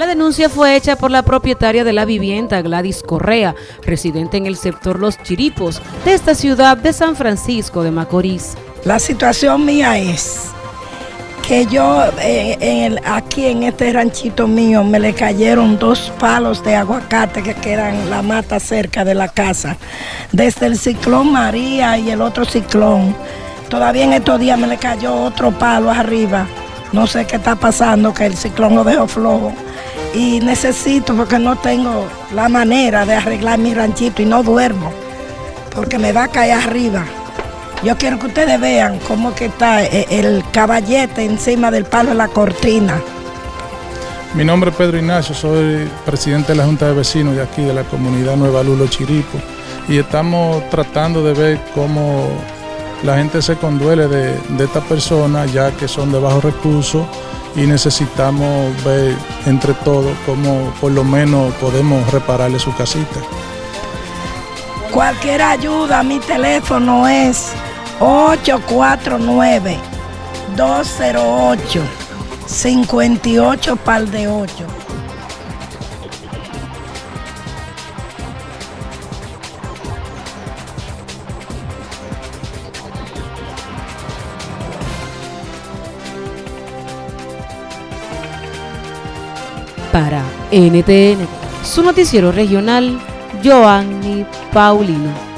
La denuncia fue hecha por la propietaria de la vivienda, Gladys Correa, residente en el sector Los Chiripos de esta ciudad de San Francisco de Macorís. La situación mía es que yo eh, aquí en este ranchito mío me le cayeron dos palos de aguacate que quedan la mata cerca de la casa, desde el ciclón María y el otro ciclón. Todavía en estos días me le cayó otro palo arriba. No sé qué está pasando, que el ciclón lo dejó flojo y necesito porque no tengo la manera de arreglar mi ranchito y no duermo porque me va a caer arriba. Yo quiero que ustedes vean cómo que está eh, el caballete encima del palo de la cortina. Mi nombre es Pedro Ignacio, soy presidente de la Junta de Vecinos de aquí, de la comunidad Nueva Lulo Chiripo, y estamos tratando de ver cómo la gente se conduele de, de esta persona, ya que son de bajos recursos, y necesitamos ver entre todos cómo por lo menos podemos repararle su casita. Cualquier ayuda, mi teléfono es 849-208-58 par de 8. Para NTN, su noticiero regional, Joanny Paulino.